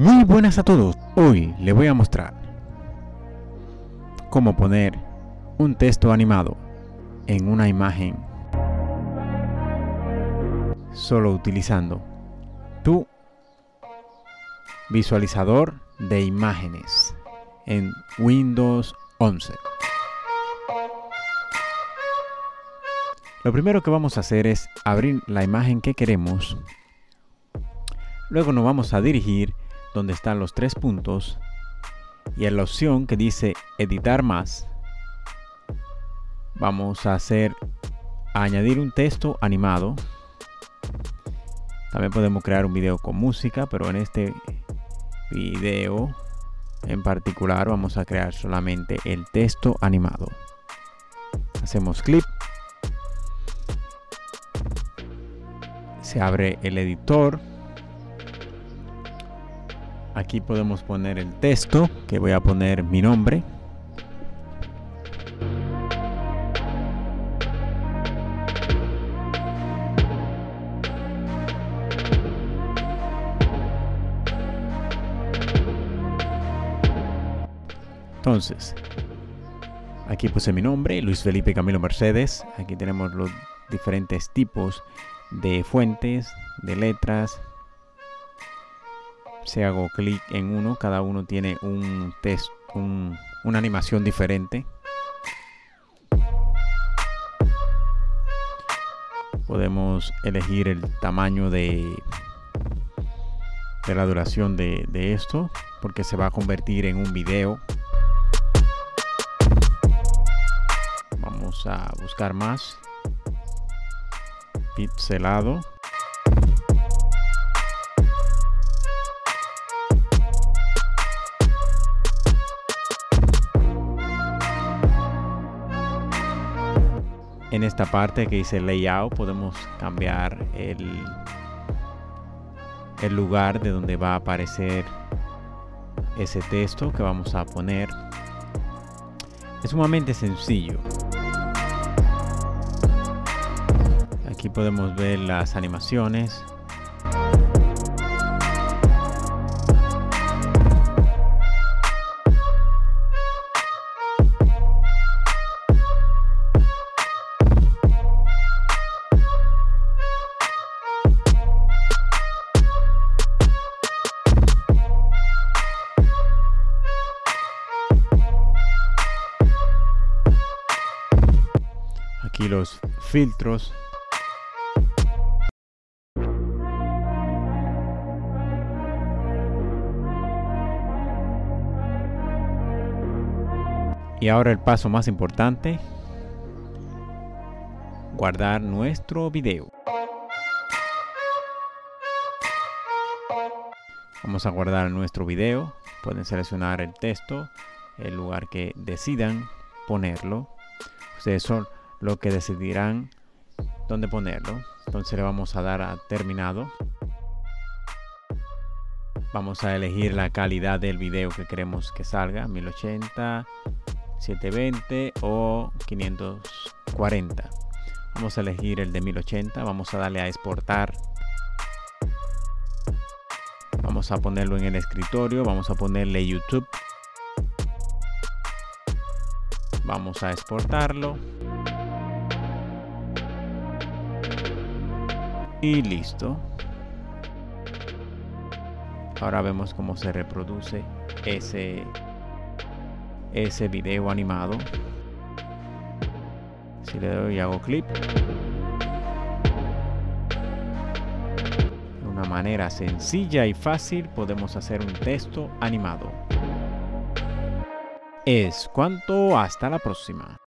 Muy buenas a todos, hoy les voy a mostrar cómo poner un texto animado en una imagen solo utilizando tu visualizador de imágenes en Windows 11. Lo primero que vamos a hacer es abrir la imagen que queremos. Luego nos vamos a dirigir donde están los tres puntos y en la opción que dice editar más vamos a hacer añadir un texto animado. También podemos crear un video con música pero en este video en particular vamos a crear solamente el texto animado. Hacemos clic. Se abre el editor Aquí podemos poner el texto, que voy a poner mi nombre. Entonces, aquí puse mi nombre, Luis Felipe Camilo Mercedes. Aquí tenemos los diferentes tipos de fuentes, de letras, si hago clic en uno, cada uno tiene un texto, una animación diferente. Podemos elegir el tamaño de, de la duración de, de esto, porque se va a convertir en un video. Vamos a buscar más. Pixelado. En esta parte que dice layout podemos cambiar el, el lugar de donde va a aparecer ese texto que vamos a poner. Es sumamente sencillo. Aquí podemos ver las animaciones aquí los filtros. Y ahora el paso más importante guardar nuestro video. Vamos a guardar nuestro video pueden seleccionar el texto el lugar que decidan ponerlo. Ustedes son lo que decidirán dónde ponerlo. Entonces le vamos a dar a terminado. Vamos a elegir la calidad del video que queremos que salga 1080 720 o 540 vamos a elegir el de 1080 vamos a darle a exportar. Vamos a ponerlo en el escritorio vamos a ponerle youtube. Vamos a exportarlo y listo. Ahora vemos cómo se reproduce ese ese video animado. Si le doy y hago clip de una manera sencilla y fácil podemos hacer un texto animado. Es cuanto. Hasta la próxima